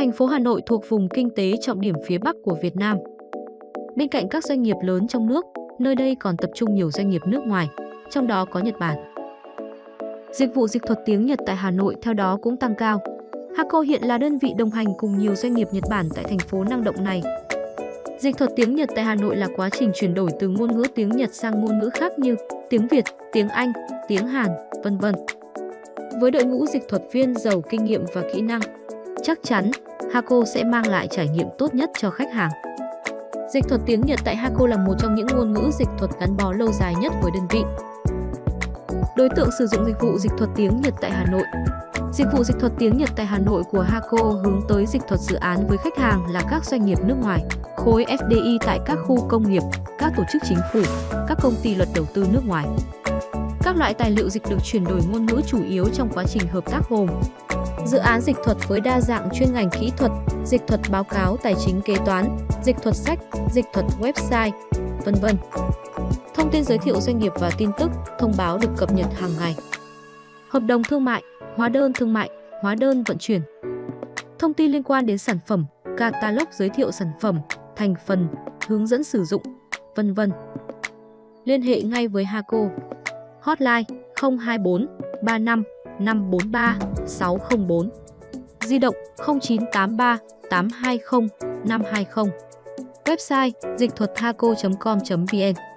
Thành phố Hà Nội thuộc vùng kinh tế trọng điểm phía Bắc của Việt Nam. Bên cạnh các doanh nghiệp lớn trong nước, nơi đây còn tập trung nhiều doanh nghiệp nước ngoài, trong đó có Nhật Bản. Dịch vụ dịch thuật tiếng Nhật tại Hà Nội theo đó cũng tăng cao. Hako hiện là đơn vị đồng hành cùng nhiều doanh nghiệp Nhật Bản tại thành phố năng động này. Dịch thuật tiếng Nhật tại Hà Nội là quá trình chuyển đổi từ ngôn ngữ tiếng Nhật sang ngôn ngữ khác như tiếng Việt, tiếng Anh, tiếng Hàn, vân vân. Với đội ngũ dịch thuật viên giàu kinh nghiệm và kỹ năng, chắc chắn Hako sẽ mang lại trải nghiệm tốt nhất cho khách hàng. Dịch thuật tiếng Nhật tại Hako là một trong những ngôn ngữ dịch thuật gắn bó lâu dài nhất với đơn vị. Đối tượng sử dụng dịch vụ dịch thuật tiếng Nhật tại Hà Nội Dịch vụ dịch thuật tiếng Nhật tại Hà Nội của Hako hướng tới dịch thuật dự án với khách hàng là các doanh nghiệp nước ngoài, khối FDI tại các khu công nghiệp, các tổ chức chính phủ, các công ty luật đầu tư nước ngoài. Các loại tài liệu dịch được chuyển đổi ngôn ngữ chủ yếu trong quá trình hợp tác gồm Dự án dịch thuật với đa dạng chuyên ngành kỹ thuật, dịch thuật báo cáo tài chính kế toán, dịch thuật sách, dịch thuật website, vân vân. Thông tin giới thiệu doanh nghiệp và tin tức, thông báo được cập nhật hàng ngày. Hợp đồng thương mại, hóa đơn thương mại, hóa đơn vận chuyển. Thông tin liên quan đến sản phẩm, catalog giới thiệu sản phẩm, thành phần, hướng dẫn sử dụng, vân vân. Liên hệ ngay với Haco. Hotline 024 35 543 604. Di động 0983 820 520. Website dịch thuật Thaco.com.vn